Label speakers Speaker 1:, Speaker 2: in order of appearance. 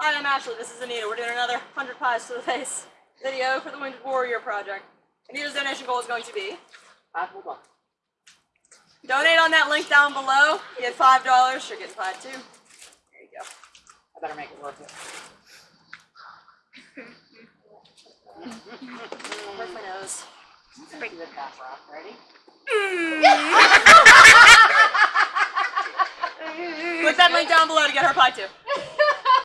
Speaker 1: Hi, I'm Ashley. This is Anita. We're doing another 100 Pies to the Face video for the Wounded Warrior Project. Anita's donation goal is going to be
Speaker 2: Five Hold on.
Speaker 1: donate on that link down below. You Get $5. You're getting five too. There you go.
Speaker 2: I better make it worth it.
Speaker 1: Where's my nose?
Speaker 2: Pretty good half rock. Ready?
Speaker 1: Click that link down below to get her pie too.